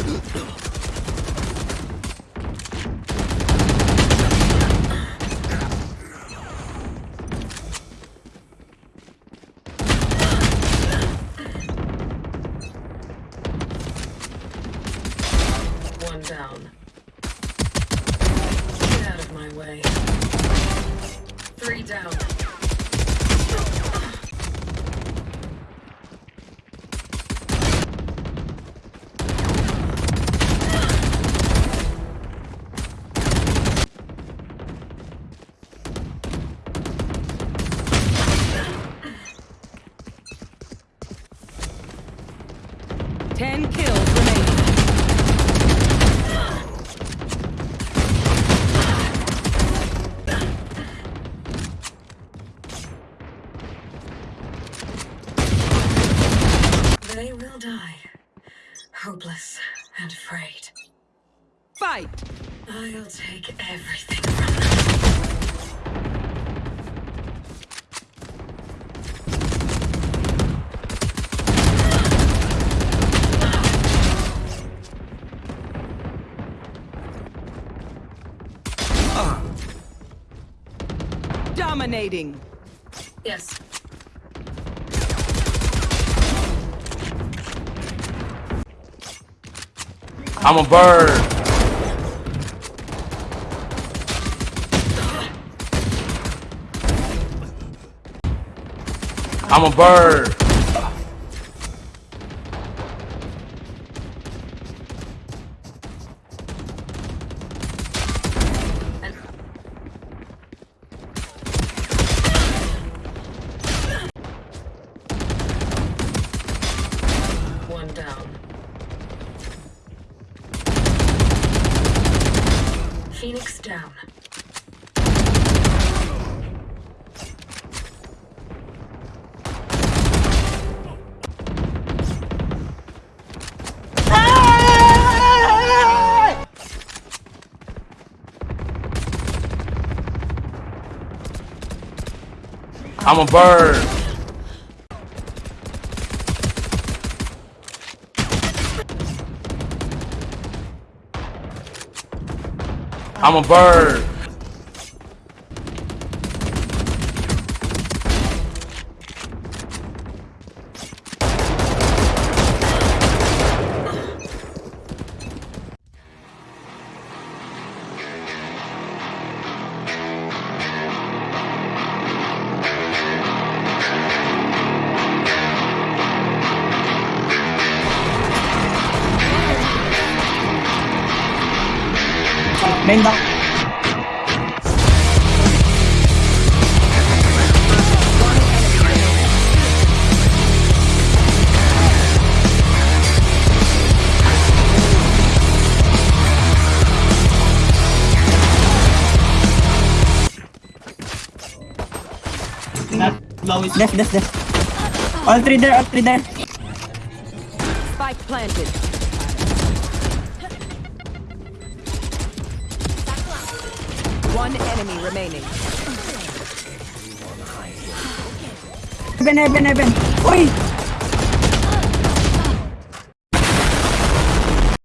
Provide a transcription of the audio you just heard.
One down. Get out of my way. Three down. Ten kills remaining. They will die. Hopeless and afraid. Fight! I'll take everything Dominating. Yes. I'm a bird. I'm a bird. Phoenix down. I'm a bird. I'm a bird. Main? Left, left, left. All three there, all three there. Spike planted. One enemy remaining. Heaven, heaven, heaven. Uy!